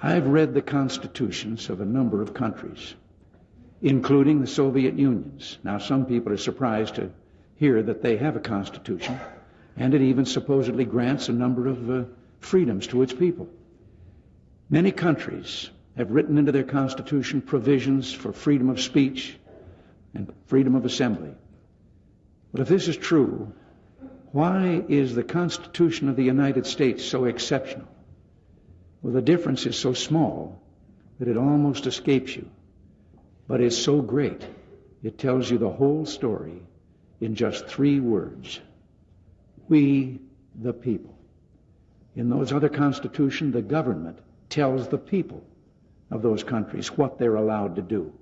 I've read the constitutions of a number of countries, including the Soviet Unions. Now, some people are surprised to hear that they have a constitution, and it even supposedly grants a number of uh, freedoms to its people. Many countries have written into their constitution provisions for freedom of speech and freedom of assembly. But if this is true, why is the Constitution of the United States so exceptional? Well, the difference is so small that it almost escapes you. But it's so great, it tells you the whole story in just three words. We, the people. In those other constitutions, the government tells the people of those countries what they're allowed to do.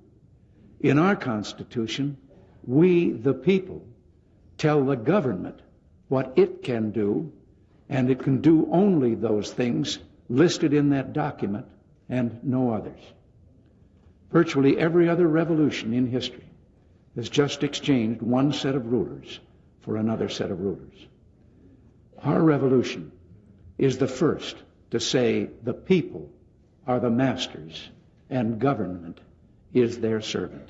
In our Constitution, we, the people, tell the government what it can do, and it can do only those things listed in that document and no others. Virtually every other revolution in history has just exchanged one set of rulers for another set of rulers. Our revolution is the first to say the people are the masters and government is their servant.